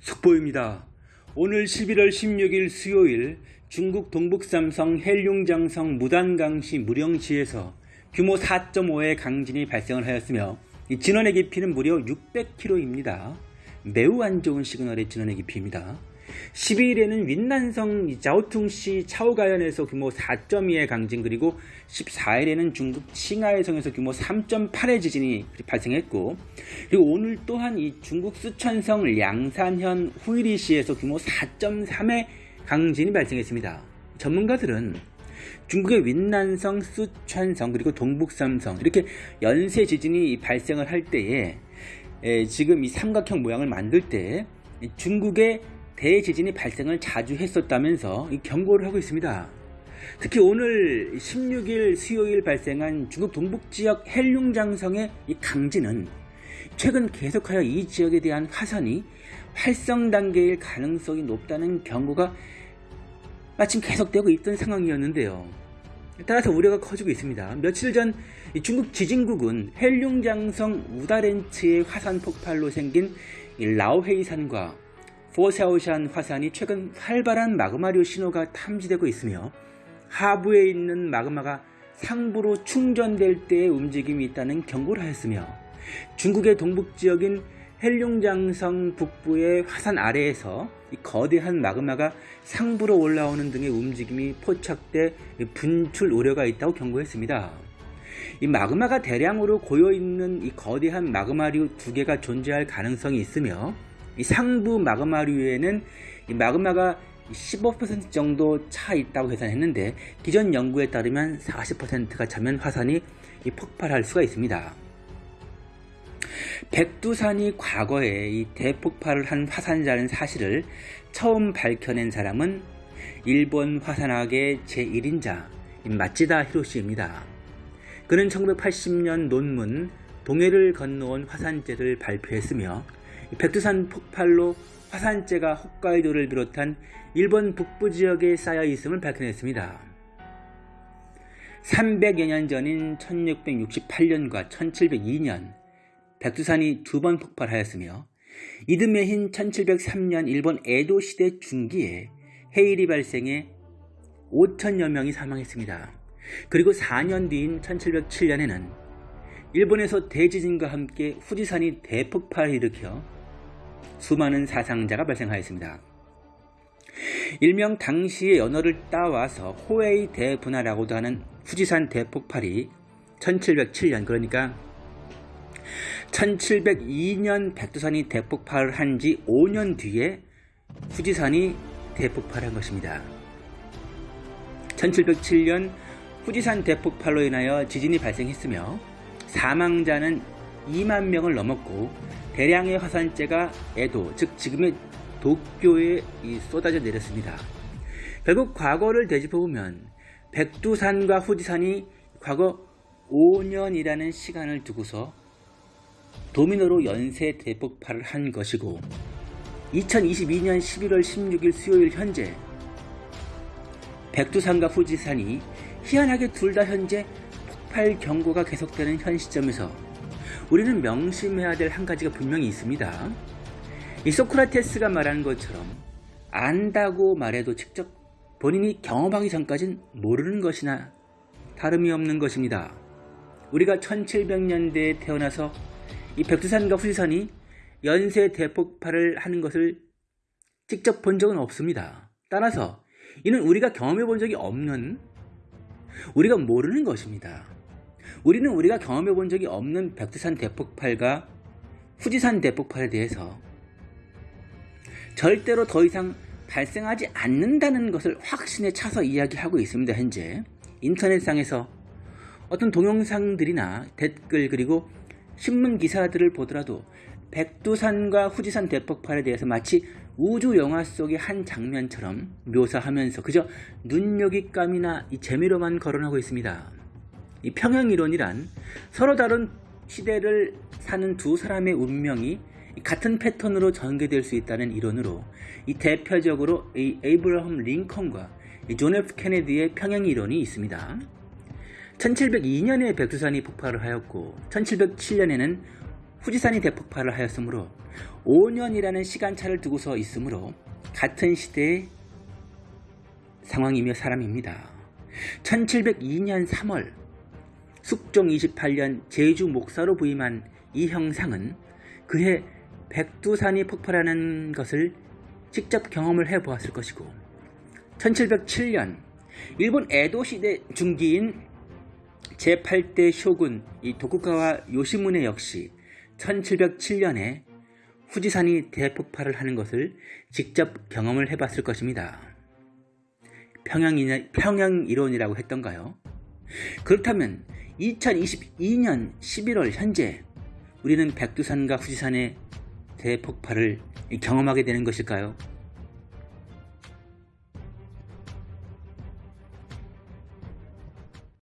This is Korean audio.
속보입니다. 오늘 11월 16일 수요일 중국 동북삼성 헬륭장성 무단강시 무령시에서 규모 4.5의 강진이 발생을 하였으며 이 진원의 깊이는 무려 600km입니다. 매우 안 좋은 시그널의 진원의 깊이입니다. 12일에는 윈난성 자오퉁시 차오가현에서 규모 4.2의 강진 그리고 14일에는 중국 칭하이성에서 규모 3.8의 지진이 발생했고 그리고 오늘 또한 이 중국 수천성 량산현 후이리시에서 규모 4.3의 강진이 발생했습니다. 전문가들은 중국의 윈난성, 수천성 그리고 동북삼성 이렇게 연쇄 지진이 발생을 할 때에 지금 이 삼각형 모양을 만들 때 중국의 대지진이 발생을 자주 했었다면서 경고를 하고 있습니다. 특히 오늘 16일 수요일 발생한 중국 동북지역 헬룽장성의 이 강진은 최근 계속하여 이 지역에 대한 화산이 활성 단계일 가능성이 높다는 경고가 마침 계속되고 있던 상황이었는데요. 따라서 우려가 커지고 있습니다. 며칠 전 중국 지진국은 헬룽장성 우다렌츠의 화산 폭발로 생긴 라오헤이산과 포샤오샨 화산이 최근 활발한 마그마류 신호가 탐지되고 있으며 하부에 있는 마그마가 상부로 충전될 때의 움직임이 있다는 경고를 하였으며 중국의 동북지역인 헬룡장성 북부의 화산 아래에서 거대한 마그마가 상부로 올라오는 등의 움직임이 포착돼 분출 우려가 있다고 경고했습니다. 이 마그마가 대량으로 고여있는 이 거대한 마그마류 두 개가 존재할 가능성이 있으며 이 상부 마그마류에는 이 마그마가 15% 정도 차 있다고 계산했는데 기존 연구에 따르면 40%가 차면 화산이 폭발할 수가 있습니다. 백두산이 과거에 이 대폭발을 한 화산이라는 사실을 처음 밝혀낸 사람은 일본 화산학의 제1인자 마치다 히로시입니다. 그는 1980년 논문 동해를 건너온 화산재를 발표했으며 백두산 폭발로 화산재가 홋카이도를 비롯한 일본 북부 지역에 쌓여 있음을 밝혀냈습니다. 300여 년 전인 1668년과 1702년 백두산이 두 번 폭발하였으며 이듬해인 1703년 일본 에도 시대 중기에 해일이 발생해 5천여 명이 사망했습니다. 그리고 4년 뒤인 1707년에는 일본에서 대지진과 함께 후지산이 대폭발을 일으켜 수많은 사상자가 발생하였습니다. 일명 당시의 연어를 따와서 호에이 대분화라고도 하는 후지산 대폭발이 1707년 그러니까 1702년 백두산이 대폭발을 한 지 5년 뒤에 후지산이 대폭발한 것입니다. 1707년 후지산 대폭발로 인하여 지진이 발생했으며 사망자는 2만 명을 넘었고 대량의 화산재가 에도 즉 지금의 도쿄에 쏟아져 내렸습니다. 결국 과거를 되짚어보면 백두산과 후지산이 과거 5년이라는 시간을 두고서 도미노로 연쇄 대폭발을 한 것이고 2022년 11월 16일 수요일 현재 백두산과 후지산이 희한하게 둘 다 현재 폭발 경고가 계속되는 현 시점에서 우리는 명심해야 될 한 가지가 분명히 있습니다. 이 소크라테스가 말한 것처럼 안다고 말해도 직접 본인이 경험하기 전까진 모르는 것이나 다름이 없는 것입니다. 우리가 1700년대에 태어나서 이 백두산과 후지산이 연쇄 대폭발을 하는 것을 직접 본 적은 없습니다. 따라서 이는 우리가 경험해 본 적이 없는 우리가 모르는 것입니다. 우리는 우리가 경험해 본 적이 없는 백두산 대폭발과 후지산 대폭발에 대해서 절대로 더 이상 발생하지 않는다는 것을 확신에 차서 이야기하고 있습니다. 현재 인터넷상에서 어떤 동영상들이나 댓글 그리고 신문 기사들을 보더라도 백두산과 후지산 대폭발에 대해서 마치 우주 영화 속의 한 장면처럼 묘사하면서 그저 눈요깃감이나 이 재미로만 거론하고 있습니다. 이 평행이론이란 서로 다른 시대를 사는 두 사람의 운명이 같은 패턴으로 전개될 수 있다는 이론으로 이 대표적으로 이 에이브러함 링컨과 존 F 케네디의 평행이론이 있습니다. 1702년에 백두산이 폭발을 하였고 1707년에는 후지산이 대폭발을 하였으므로 5년이라는 시간차를 두고서 있으므로 같은 시대의 상황이며 사람입니다. 1702년 3월 숙종 28년 제주 목사로 부임한 이 형상은 그해 백두산이 폭발하는 것을 직접 경험을 해보았을 것이고 1707년 일본 에도 시대 중기인 제8대 쇼군 이 도쿠가와 요시무네 역시 1707년에 후지산이 대폭발을 하는 것을 직접 경험을 해봤을 것입니다. 평양, 평양 이론이라고 했던가요? 그렇다면 2022년 11월 현재 우리는 백두산과 후지산의 대폭발을 경험하게 되는 것일까요?